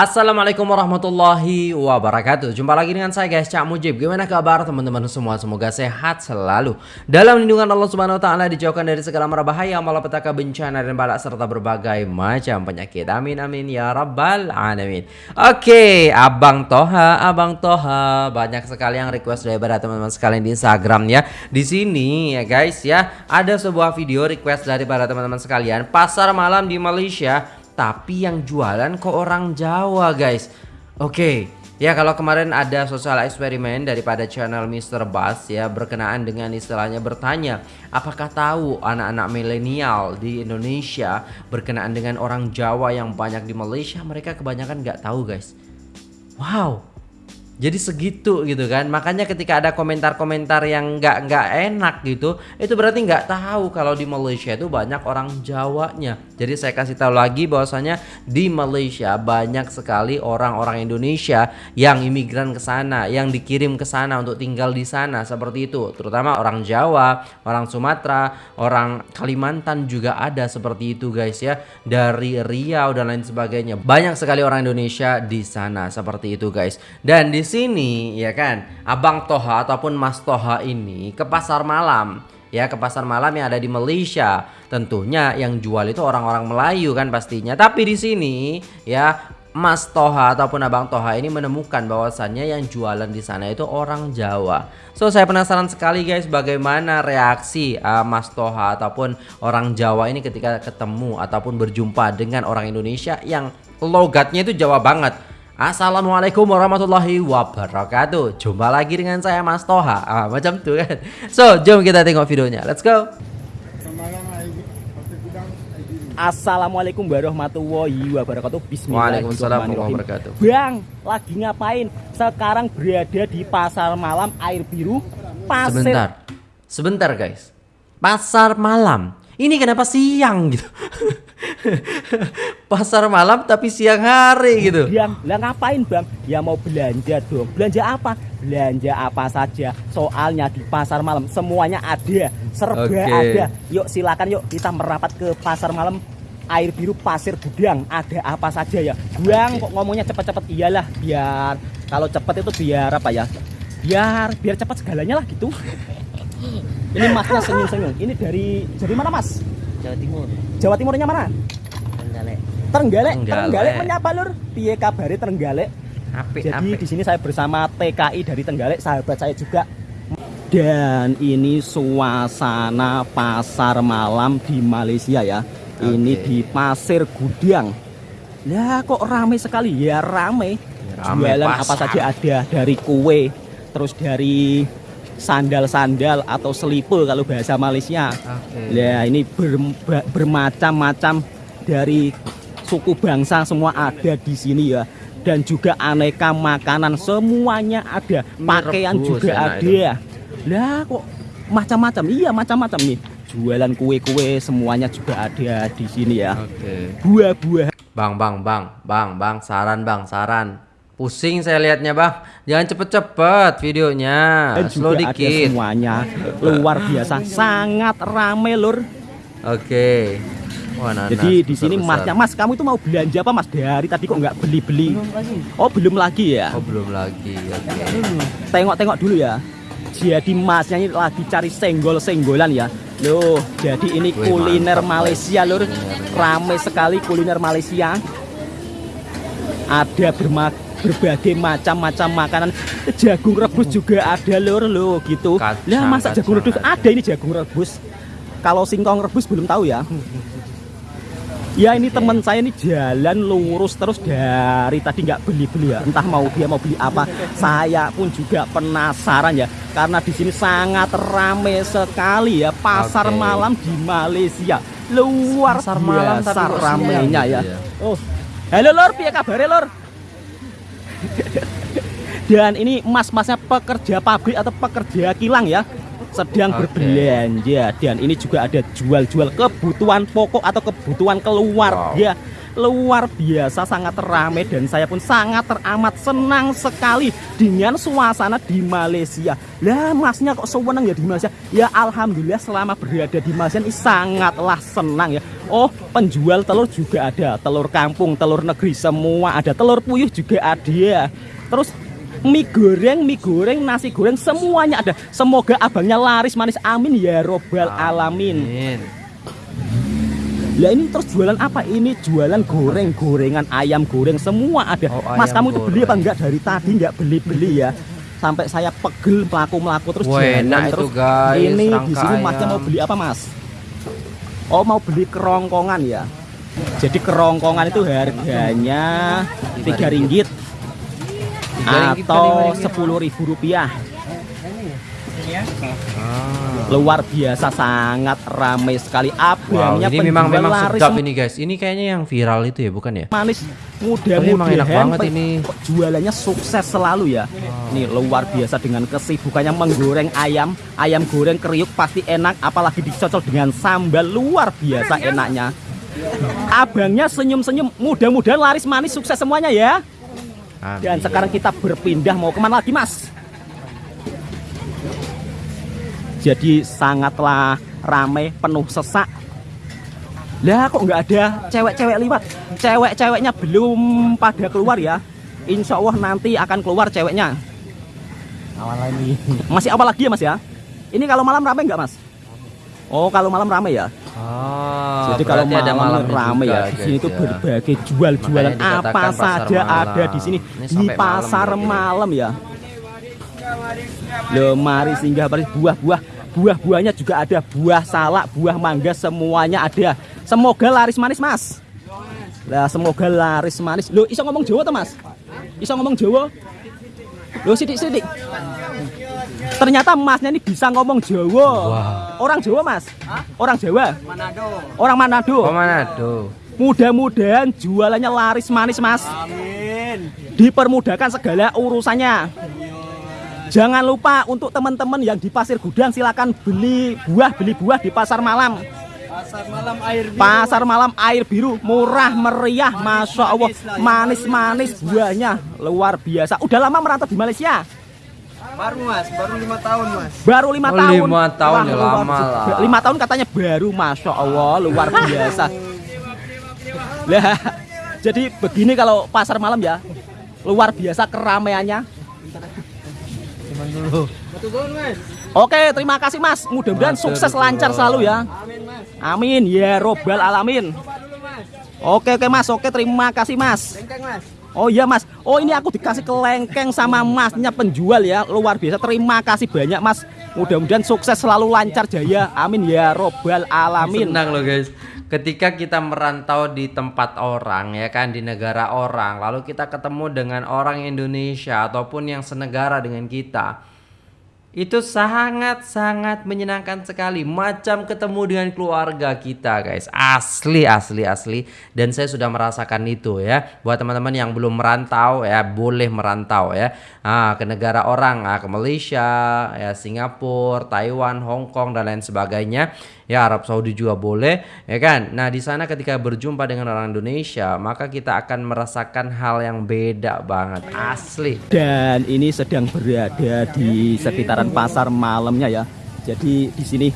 Assalamualaikum warahmatullahi wabarakatuh. Jumpa lagi dengan saya guys Cak Mujib. Gimana kabar teman-teman semua? Semoga sehat selalu. Dalam lindungan Allah subhanahu wa ta'ala Dijauhkan dari segala merbahaya Malapetaka bencana dan balak Serta berbagai macam penyakit. Amin amin ya rabbal alamin. Oke Abang Toha Abang Toha. Banyak sekali yang request daripada teman-teman sekalian di Instagram ya Di sini ya guys ya Ada sebuah video request daripada teman-teman sekalian. Pasar malam di Malaysia tapi yang jualan kok orang Jawa guys Oke Ya kalau kemarin ada sosial eksperimen daripada channel Mr. Bass ya berkenaan dengan istilahnya bertanya apakah tahu anak-anak milenial di Indonesia berkenaan dengan orang Jawa yang banyak di Malaysia mereka kebanyakan nggak tahu guys. Wow, jadi segitu gitu kan. Makanya ketika ada komentar-komentar yang nggak nggak enak gitu itu berarti nggak tahu kalau di Malaysia itu banyak orang Jawanya. Jadi saya kasih tahu lagi bahwasanya di Malaysia banyak sekali orang-orang Indonesia yang imigran ke sana yang dikirim ke sana untuk tinggal di sana. Seperti itu. Terutama orang Jawa orang Sumatera orang Kalimantan juga ada seperti itu guys ya. Dari Riau dan lain sebagainya. Banyak sekali orang Indonesia di sana. Seperti itu guys. Dan di sini ya kan Abang Toha ataupun Mas Toha ini ke pasar malam ya ke pasar malam yang ada di Malaysia tentunya yang jual itu orang-orang Melayu kan pastinya tapi di sini ya Mas Toha ataupun Abang Toha ini menemukan bahwasannya yang jualan di sana itu orang Jawa. So saya penasaran sekali guys bagaimana reaksi uh, Mas Toha ataupun orang Jawa ini ketika ketemu ataupun berjumpa dengan orang Indonesia yang logatnya itu Jawa banget. Assalamualaikum warahmatullahi wabarakatuh. Jumpa lagi dengan saya Mas Toha. Ah, Macam tuh kan? So jom kita tengok videonya. Let's go. Assalamualaikum warahmatullahi wabarakatuh. Bismillahirrahmanirrahim. Wabarakatuh. Bang lagi ngapain? Sekarang berada di pasar malam air biru Pasir Sebentar. Sebentar guys. Pasar malam. Ini kenapa siang gitu pasar malam tapi siang hari gitu. Yang lah ngapain bang? Ya mau belanja dong. Belanja apa? Belanja apa saja. Soalnya di pasar malam semuanya ada, serba okay. ada. Yuk silakan yuk kita merapat ke pasar malam air biru pasir gudang ada apa saja ya okay. kok ngomongnya cepet-cepet iyalah biar kalau cepet itu biar apa ya biar biar cepat segalanya lah gitu ini masnya senyum-senyum ini dari dari mana mas Jawa Timur. Jawa Timurnya mana? Trenggalek. Trenggalek. Trenggalek menyapa lur. Piye kabare Trenggalek? Apik, Jadi di sini saya bersama TKI dari Trenggalek, sahabat saya juga. Dan ini suasana pasar malam di Malaysia ya. Okay. Ini di Pasir Gudang. Ya kok ramai sekali ya ramai. Ya, Jualan pasar. apa saja ada dari kue, terus dari sandal-sandal atau selipe kalau bahasa Malaysia. Okay. Ya ini ber, bermacam-macam dari suku bangsa semua ada di sini ya. Dan juga aneka makanan semuanya ada. Pakaian juga ada. Lah kok macam-macam. Iya macam-macam nih. Jualan kue-kue semuanya juga ada di sini ya. Buah-buah. Bang, bang, bang, bang, bang, saran bang, saran Pusing saya lihatnya bang. Jangan cepet-cepet videonya. Dan Slow juga dikit. ada semuanya. Luar biasa. Sangat rame lur. Oke. Wah, Jadi di sini masnya Mas kamu itu mau belanja apa Mas? Dari tadi kok nggak beli-beli? Oh belum lagi ya? Oh belum lagi. Tengok-tengok dulu ya. Jadi masnya ini lagi cari senggol-senggolan ya. Loh jadi ini Wih, kuliner mantap, Malaysia lur. Rame sekali kuliner Malaysia. Ada bermak berbagai macam-macam makanan. Jagung rebus juga ada lor lo gitu. Lah masa jagung rebus? ada. Ini jagung rebus. Kalau singkong rebus belum tahu ya. Ya ini teman saya ini jalan lurus terus dari tadi nggak beli-beli ya. Entah mau dia mau beli apa. Saya pun juga penasaran ya. Karena di sini sangat rame sekali ya. Pasar okay. malam di Malaysia. Luar pasar malam tapi ramenya ya. ya. Oh. Halo lor piye kabar lor dan ini mas-masnya pekerja pabrik atau pekerja kilang ya sedang Oke. berbelanja dan ini juga ada jual-jual kebutuhan pokok atau kebutuhan keluarga. Luar biasa sangat ramai dan saya pun sangat teramat senang sekali dengan suasana di Malaysia. Lah masnya kok seneng ya di Malaysia? Ya alhamdulillah selama berada di Malaysia ini sangatlah senang ya. Oh penjual telur juga ada, telur kampung, telur negeri semua ada, telur puyuh juga ada. Terus mie goreng, mie goreng, nasi goreng semuanya ada. Semoga abangnya laris manis. Amin ya robbal alamin. Amin. Lah ini terus jualan apa? Ini jualan goreng, gorengan, ayam goreng semua ada. Oh, Mas kamu itu beli apa enggak dari tadi enggak beli-beli ya? Sampai saya pegel melaku-melaku terus Wah, jalan itu, guys, Ini di sini masnya mau beli apa, Mas? Oh, mau beli kerongkongan ya. Jadi kerongkongan itu harganya tiga ringgit Tiga ringgit kali lima atau ringgit. sepuluh ribu rupiah. Ah. Luar biasa sangat ramai sekali Wow, abangnya ini memang memang sedap ini guys. Ini kayaknya yang viral itu ya, bukan ya? manis emang enak mudah-mudahan banget ini. jualannya sukses selalu ya Nih luar biasa dengan kesibukannya menggoreng ayam ayam goreng kriuk pasti enak apalagi dicocol dengan sambal luar biasa enaknya abangnya senyum-senyum mudah-mudahan laris manis sukses semuanya ya dan Amin. sekarang kita berpindah mau ke mana lagi mas? Jadi sangatlah ramai penuh sesak. Lah kok nggak ada cewek-cewek lewat cewek-ceweknya belum pada keluar ya. Insya Allah nanti akan keluar ceweknya. Awal lagi. masih apa lagi ya mas ya? Ini kalau malam ramai nggak mas Oh kalau malam ramai ya Ah, Jadi kalau berarti ada malam ramai ya di sini tuh ya. berbagai jual-jualan apa saja malam. ada di sini Ini di malam pasar malam ya. Loh mari singgah mari buah-buah buah-buahnya juga ada buah salak buah mangga semuanya ada. Semoga laris manis mas. Lah semoga laris manis. Loh iso ngomong Jawa tuh mas? Iso ngomong Jawa? Loh sidik-sidik. Ternyata masnya ini bisa ngomong Jawa. Orang Jawa mas? Orang Jawa? Manado. Orang Manado. Oh, Manado. Mudah-mudahan jualannya laris manis mas Amin. Dipermudahkan segala urusannya Jangan lupa untuk teman-teman yang di pasir gudang silakan beli buah beli buah di pasar malam Pasar malam air biru. Pasar malam air biru murah meriah Masya Allah manis-manis buahnya luar biasa Udah lama merantau di Malaysia Baru mas, baru lima tahun mas. Baru lima Oh, tahun lima tahun ya, luar lama biasa. lah. Lima tahun katanya baru Masya Allah luar biasa Lah, jadi begini kalau pasar malam ya luar biasa keramaiannya Cuman dulu. Betul mas. Oke terima kasih mas mudah-mudahan sukses lancar selalu ya Amin mas. Amin ya robbal alamin. Oke oke mas oke terima kasih mas mas. Oh iya mas, oh ini aku dikasih kelengkeng sama masnya penjual ya. Luar biasa, terima kasih banyak mas. Mudah-mudahan sukses selalu lancar jaya. Amin ya robbal alamin. Senang loh guys. Ketika kita merantau di tempat orang ya kan di negara orang, lalu kita ketemu dengan orang Indonesia ataupun yang senegara dengan kita. Itu sangat-sangat menyenangkan sekali. Macam ketemu dengan keluarga kita guys. Asli, asli, asli. Dan saya sudah merasakan itu ya. Buat teman-teman yang belum merantau ya Boleh merantau ya. Ah, Ke negara orang, ah, ke Malaysia ya Singapura, Taiwan, Hong Kong dan lain sebagainya. Ya Arab Saudi juga boleh ya kan? Nah di sana ketika berjumpa dengan orang Indonesia Maka kita akan merasakan hal yang beda banget. Asli. Dan ini sedang berada di sekitaran pasar malamnya ya. Jadi di sini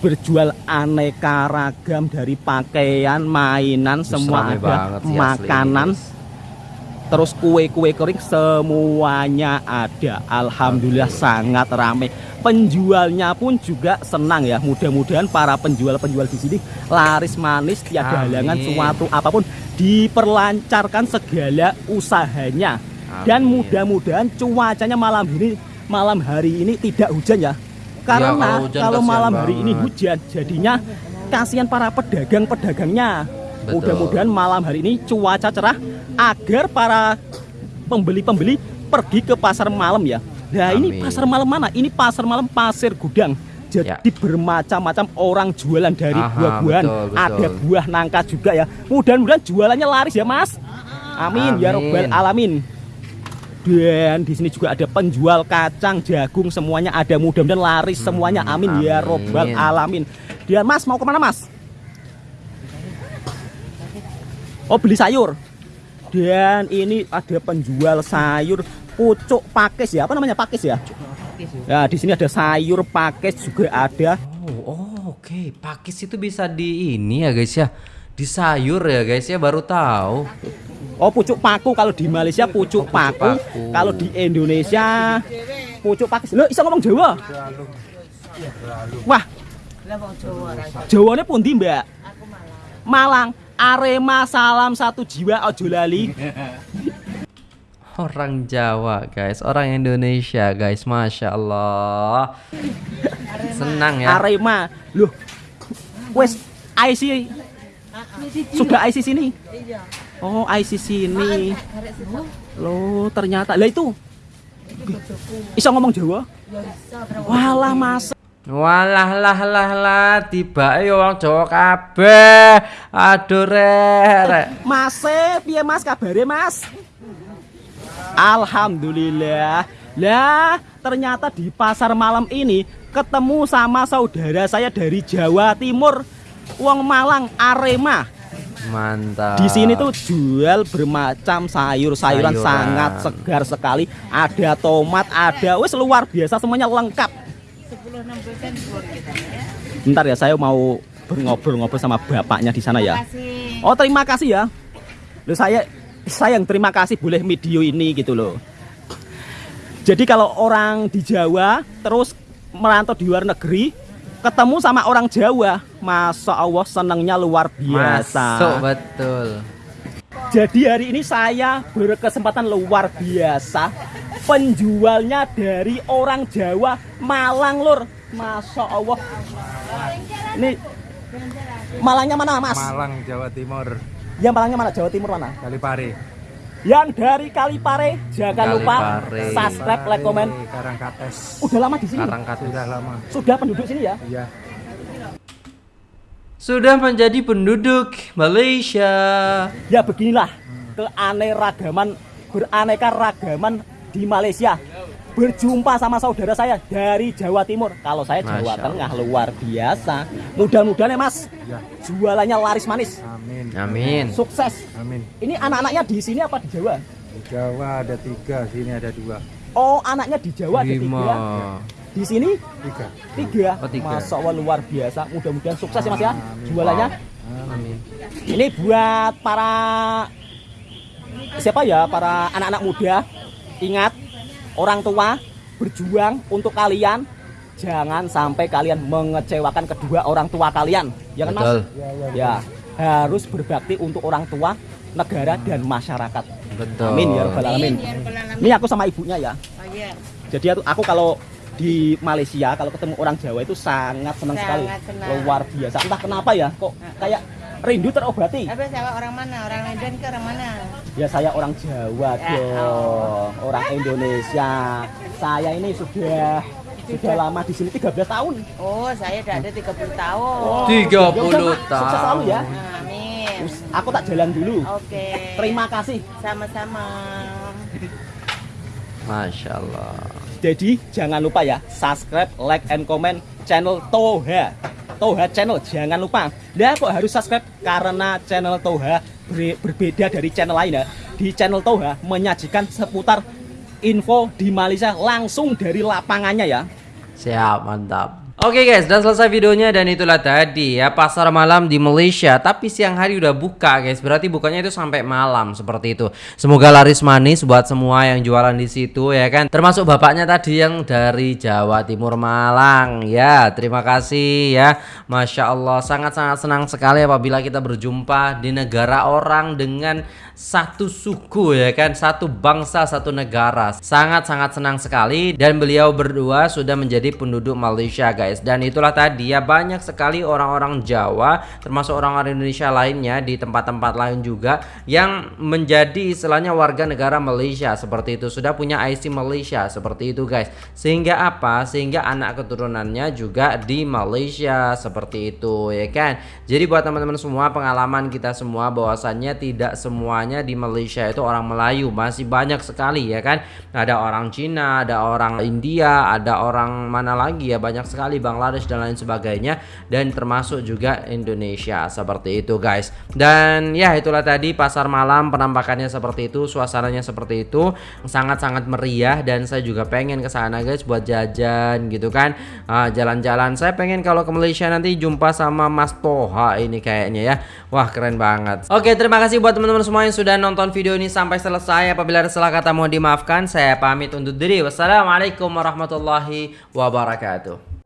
berjual aneka ragam dari pakaian, mainan, semua Rame ada, banget sih makanan, terus kue-kue kering semuanya ada. Alhamdulillah sangat ramai. Penjualnya pun juga senang ya. Mudah-mudahan para penjual-penjual di sini laris manis tiada halangan suatu apa pun diperlancarkan segala usahanya. Dan Amin. mudah-mudahan cuacanya malam ini malam hari ini tidak hujan ya. Karena kalau hujan kalau malam hari ini banget. hujan jadinya kasihan para pedagang-pedagangnya. Mudah-mudahan malam hari ini cuaca cerah agar para pembeli-pembeli pergi ke pasar malam ya. Nah ini Amin. pasar malam mana? Ini pasar malam pasir gudang. Jadi Ya. bermacam-macam orang jualan dari Aha, buah-buahan. Ada buah nangka juga ya. Mudah-mudahan jualannya laris ya mas. Amin, ya Amin. robbal alamin. Dan di sini juga ada penjual kacang, jagung, semuanya ada. Mudah-mudahan laris semuanya. Amin, ya amin. robbal alamin. Dan Mas mau ke mana Mas? Oh beli sayur. Dan ini ada penjual sayur pucuk pakis ya. Apa namanya pakis ya? Ya di sini ada sayur pakis juga ada. Oh, oh, oke. Pakis itu bisa di ini ya guys ya. Di sayur ya guys ya baru tahu. Oh pucuk paku kalau di Malaysia pucuk, pucuk paku. paku. Kalau di Indonesia pucuk pakis. Lo bisa ngomong Jawa? Wah, Jawane pundi Mbak? Malang. Arema salam satu jiwa ojo lali. Orang Jawa guys, orang Indonesia guys, masya Allah. Senang ya. Arema. Loh. Wes IC sudah IC sini. Oh, IC sini. Loh, ternyata. Lah itu. Bisa ngomong Jawa? Walah Mas. Walah lah lah lah tiba yo wong Jawa kabeh. Aduh rek. rek. Mas, piye Mas kabare Mas? Alhamdulillah. Lah, ternyata di pasar malam ini ketemu sama saudara saya dari Jawa Timur, Wong Malang Arema. Mantap. Di sini tuh jual bermacam sayur-sayuran Sayuran. sangat segar sekali. Ada tomat, ada wes luar biasa semuanya lengkap. Bentar ya, saya mau ngobrol-ngobrol sama bapaknya di sana ya. Oh terima kasih ya. Loh saya saya yang terima kasih boleh video ini gitu loh. Jadi kalau orang di Jawa terus merantau di luar negeri ketemu sama orang Jawa, masa Allah senangnya luar biasa. Masuk betul. Jadi hari ini saya berkesempatan luar biasa penjualnya dari orang Jawa Malang lur. Masya Allah. Ini Malangnya mana mas? Malang, Jawa Timur, Yang Malangnya mana? Jawa Timur mana? Kalipari. Yang dari Kalipare jangan lupa Kalipare. subscribe, like, komen. Karangkates. Udah lama di sini? Karangkatu Sudah lama. Sudah penduduk sini ya? Iya. sudah menjadi penduduk Malaysia. Ya beginilah keanekaragaman beraneka ragaman di Malaysia. Berjumpa sama saudara saya dari Jawa Timur. Kalau saya Jawa Masya Tengah luar biasa. Mudah-mudahan ya Mas, Ya. jualannya laris manis, Amin. Amin. sukses. Amin. Ini anak-anaknya di sini apa di Jawa? Di Jawa ada tiga, sini ada dua. Oh, anaknya di Jawa ada Lima. tiga. Di sini Tiga. tiga. Oh, tiga. Masya Allah luar biasa. Mudah-mudahan sukses ya Mas ya Amin. jualannya. Amin. Ini buat para siapa ya? Para anak-anak muda. Ingat, orang tua berjuang untuk kalian. Jangan sampai kalian mengecewakan kedua orang tua kalian. Ya kan, Mas? Betul. Ya, ya. Ya, harus berbakti untuk orang tua, negara dan masyarakat. Betul. Amin ya rabbal alamin. Ini aku sama ibunya ya. Oh iya, Jadi aku, aku kalau di Malaysia kalau ketemu orang Jawa itu sangat senang sekali. Senang. Luar biasa. Entah kenapa ya, kok kayak rindu terobati. tapi saya orang mana? Orang Medan ke orang mana? Ya saya orang Jawa Ya, dong, orang Indonesia. Saya ini sudah sudah lama di sini 13 tahun. Oh, saya udah ada 30 tahun. Oh, 30 ya udah, Mak. Sukses tahun. selalu ya. Amin. Terus Aku tak jalan dulu. Oke. Terima kasih. Sama-sama. Masya Allah. Jadi jangan lupa ya subscribe, like, and comment channel Toha. Toha channel jangan lupa. Nah kok harus subscribe karena channel Toha ber- berbeda dari channel lain ya. Di channel Toha menyajikan seputar info di Malaysia langsung dari lapangannya ya. Siap, mantap. Oke guys, udah selesai videonya dan itulah tadi ya pasar malam di Malaysia. Tapi siang hari udah buka guys, berarti bukanya itu sampai malam seperti itu. Semoga laris manis buat semua yang jualan di situ ya kan. Termasuk bapaknya tadi yang dari Jawa Timur Malang ya. Terima kasih ya, masya Allah sangat sangat senang sekali apabila kita berjumpa di negara orang dengan satu suku ya kan? Satu bangsa satu negara. Sangat sangat senang sekali. Dan beliau berdua sudah menjadi penduduk Malaysia guys. Guys dan itulah tadi ya banyak sekali orang-orang Jawa termasuk orang-orang Indonesia lainnya di tempat-tempat lain juga yang menjadi istilahnya warga negara Malaysia. Seperti itu. Sudah punya IC Malaysia. Seperti itu guys. Sehingga apa? Sehingga anak keturunannya juga di Malaysia. Seperti itu ya kan? Jadi buat teman-teman semua pengalaman kita semua bahwasannya tidak semuanya di Malaysia itu orang Melayu masih banyak sekali ya kan? Ada orang Cina ada orang India ada orang mana lagi ya? Banyak sekali Bangladesh dan lain sebagainya dan termasuk juga Indonesia. Seperti itu guys. Dan ya itulah tadi pasar malam penampakannya seperti itu suasananya seperti itu. Sangat-sangat meriah dan saya juga pengen ke sana guys buat jajan gitu kan? Ah, jalan-jalan. Saya pengen kalau ke Malaysia nanti jumpa sama Mas Toha ini kayaknya ya. Wah keren banget. Oke terima kasih buat teman-teman semua yang sudah nonton video ini sampai selesai apabila ada salah kata mohon dimaafkan. Saya pamit undur diri. Wassalamualaikum warahmatullahi wabarakatuh